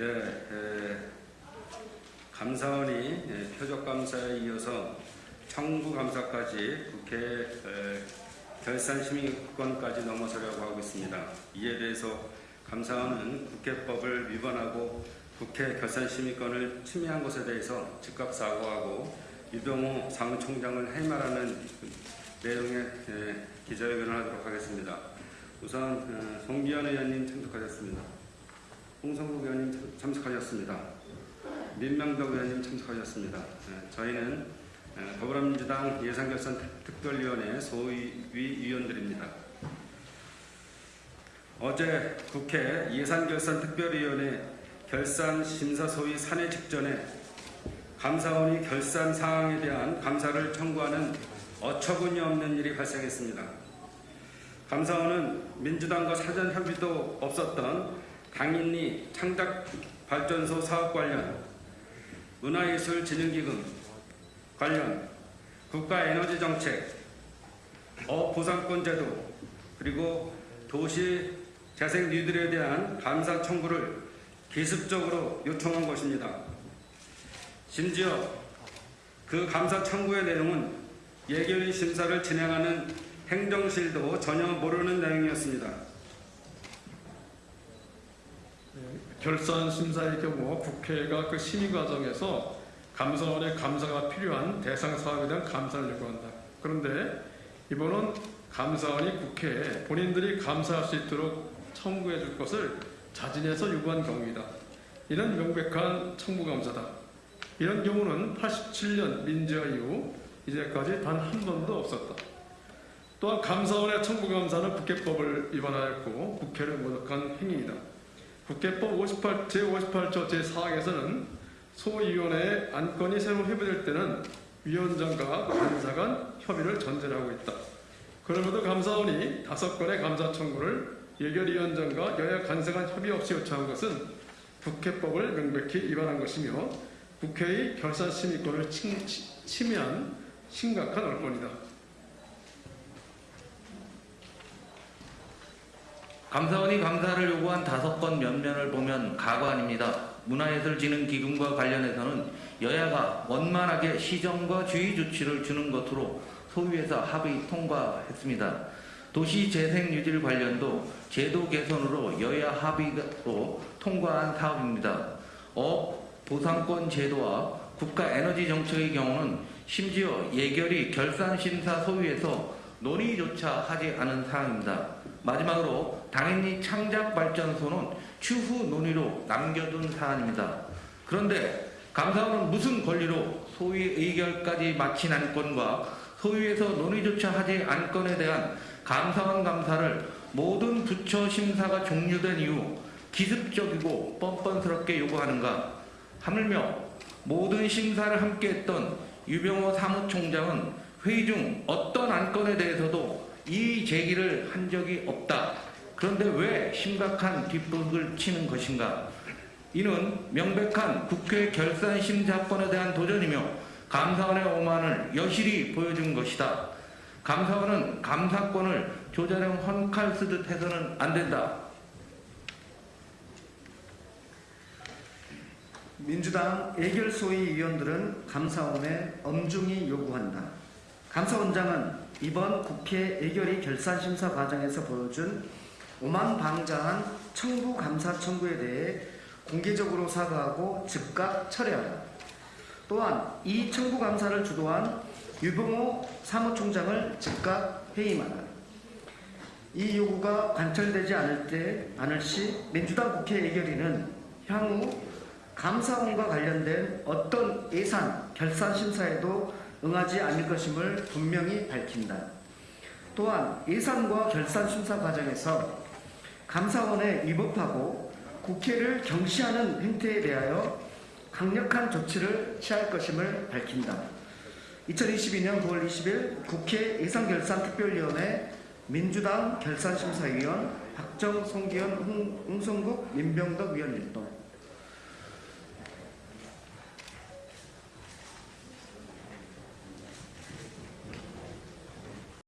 네, 에, 감사원이 예, 표적감사에 이어서 청구감사까지 국회 에, 결산심의권까지 넘어서려고 하고 있습니다. 이에 대해서 감사원은 국회법을 위반하고 국회 결산심의권을 침해한 것에 대해서 즉각 사과하고 유병호 사무총장을 해임하라는 내용의 에, 기자회견을 하도록 하겠습니다. 우선 어, 송기현 의원님 참석하셨습니다. 홍성국 의원님 참- 참석하셨습니다. 민명덕 의원님 참석하셨습니다. 예, 저희는 예, 더불어민주당 예산결산 특- 특별위원회 소위 위원들입니다. 어제 국회 예산결산 특별위원회 결산 심사 소위 산회 직전에 감사원이 결산 사항에 대한 감사를 청구하는 어처구니 없는 일이 발생했습니다. 감사원은 민주당과 사전 협의도 없었던 강인리 창작발전소 사업 관련 문화예술진흥기금 관련 국가에너지정책 어보상권제도 그리고 도시 재생 뉴딜에 대한 감사 청구를 기습적으로 요청한 것입니다. 심지어 그 감사 청구의 내용은 예결위 심사를 진행하는 행정실도 전혀 모르는 내용이었습니다. 결산 심사의 경우 국회가 그 심의 과정에서 감사원의 감사가 필요한 대상 사업에 대한 감사를 요구한다. 그런데 이번은 감사원이 국회에 본인들이 감사할 수 있도록 청구해 줄 것을 자진해서 요구한 경우이다. 이는 명백한 청구 감사다. 이런 경우는 87년 민주화 이후 이제까지 단 한 번도 없었다. 또한 감사원의 청구 감사는 국회법을 위반하였고 국회를 모독한 행위이다. 국회법 58, 제58조 제4항에서는 소위원회의 안건이 새로 협의될 때는 위원장과 간 협의를 전제로 하고 있다. 그럼에도 감사원이 다섯 건의 감사 청구를 예결위원장과 여야 간사 간 협의 없이 요청한 것은 국회법을 명백히 위반한 것이며 국회의 결산심의권을 침, 치- 침해한 심각한 얼권이다. 감사원이 감사를 요구한 다섯 건 면면을 보면 가관입니다. 문화예술진흥기금과 관련해서는 여야가 원만하게 시정과 주의 조치를 주는 것으로 소위에서 합의 통과했습니다. 도시재생뉴딜 관련도 제도 개선으로 여야 합의로 통과한 사업입니다. 업 보상권 제도와 국가에너지 정책의 경우는 심지어 예결위 결산심사 소위에서 논의조차 하지 않은 사항입니다. 마지막으로 당인리 창작발전소는 추후 논의로 남겨둔 사안입니다. 그런데 감사원은 무슨 권리로 소위 의결까지 마친 안건과 소위에서 논의조차 하지 않건에 대한 감사원 감사를 모든 부처 심사가 종료된 이후 기습적이고 뻔뻔스럽게 요구하는가 하물며 모든 심사를 함께했던 유병호 사무총장은 회의 중 어떤 안건에 대해서도 이의 제기를 한 적이 없다. 그런데 왜 심각한 뒷북을 치는 것인가? 이는 명백한 국회 결산 심사권에 대한 도전이며 감사원의 오만을 여실히 보여준 것이다. 감사원은 감사권을 조자령 헌칼 쓰듯 해서는 안 된다. 민주당 예결소위 위원들은 감사원에 엄중히 요구한다. 감사원장은 이번 국회 예결위 결산심사 과정에서 보여준 오만방자한 청구 감사 청구에 대해 공개적으로 사과하고 즉각 철회하라. 또한 이 청구 감사를 주도한 유병호 사무총장을 즉각 해임하라. 이 요구가 관철되지 않을 때 않을 시 민주당 국회 예결위는 향후 감사원과 관련된 어떤 예산 결산 심사에도 응하지 않을 것임을 분명히 밝힌다. 또한 예산과 결산 심사 과정에서 감사원에 위법하고 국회를 경시하는 행태에 대하여 강력한 조치를 취할 것임을 밝힌다. 2022년 9월 20일 국회 예산결산특별위원회 민주당 결산심사위원 박정, 송기현, 홍, 홍성국, 민병덕 위원 일동